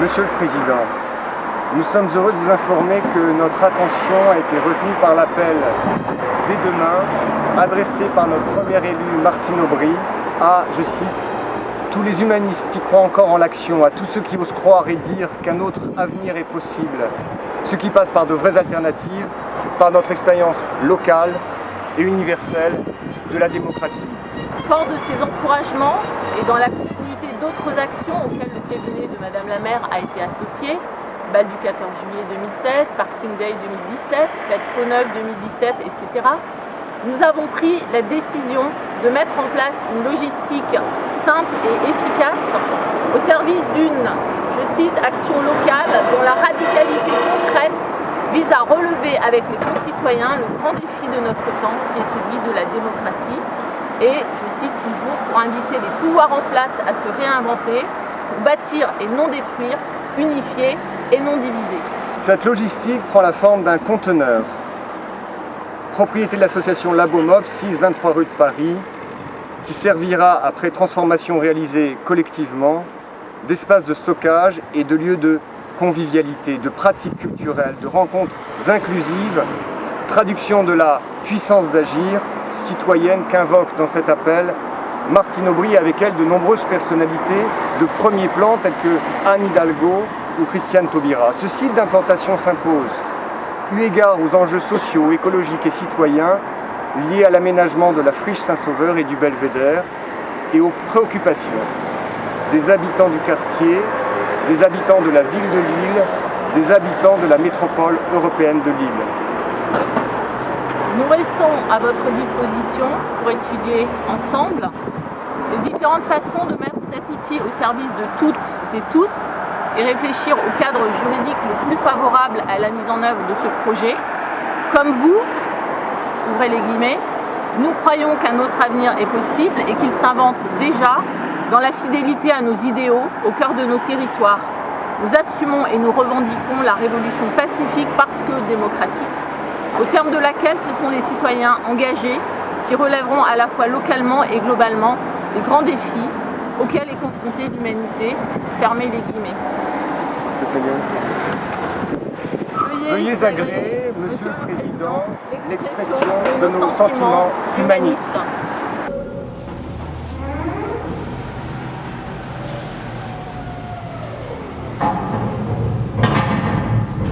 Monsieur le Président, nous sommes heureux de vous informer que notre attention a été retenue par l'appel dès demain adressé par notre premier élu Martine Aubry à, je cite, tous les humanistes qui croient encore en l'action, à tous ceux qui osent croire et dire qu'un autre avenir est possible, ce qui passe par de vraies alternatives, par notre expérience locale et universelle de la démocratie. Fort de ces encouragements et dans la d'autres actions auxquelles le cabinet de Madame la maire a été associé, bal du 14 juillet 2016, Parking Day 2017, Fête Pau-Neuve 2017, etc., nous avons pris la décision de mettre en place une logistique simple et efficace au service d'une, je cite, action locale dont la radicalité concrète vise à relever avec les concitoyens le grand défi de notre temps qui est celui de la démocratie et, je cite toujours, inviter les pouvoirs en place à se réinventer, pour bâtir et non détruire, unifier et non diviser. Cette logistique prend la forme d'un conteneur propriété de l'association Labomob, 6-23 rue de Paris, qui servira, après transformation réalisée collectivement, d'espace de stockage et de lieu de convivialité, de pratiques culturelles, de rencontres inclusives, traduction de la puissance d'agir citoyenne qu'invoque dans cet appel Martine Aubry avec elle de nombreuses personnalités de premier plan telles que Anne Hidalgo ou Christiane Taubira. Ce site d'implantation s'impose eu égard aux enjeux sociaux, écologiques et citoyens liés à l'aménagement de la friche Saint-Sauveur et du Belvédère et aux préoccupations des habitants du quartier, des habitants de la ville de Lille, des habitants de la métropole européenne de Lille. Nous restons à votre disposition pour étudier ensemble les différentes façons de mettre cet outil au service de toutes et tous et réfléchir au cadre juridique le plus favorable à la mise en œuvre de ce projet. Comme vous, ouvrez les guillemets, nous croyons qu'un autre avenir est possible et qu'il s'invente déjà dans la fidélité à nos idéaux au cœur de nos territoires. Nous assumons et nous revendiquons la révolution pacifique parce que démocratique, au terme de laquelle ce sont les citoyens engagés qui relèveront à la fois localement et globalement les grands défis auxquels est confrontée l'humanité. Fermez les guillemets. Veuillez agréer, Monsieur le Président, l'expression de nos sentiments humanistes.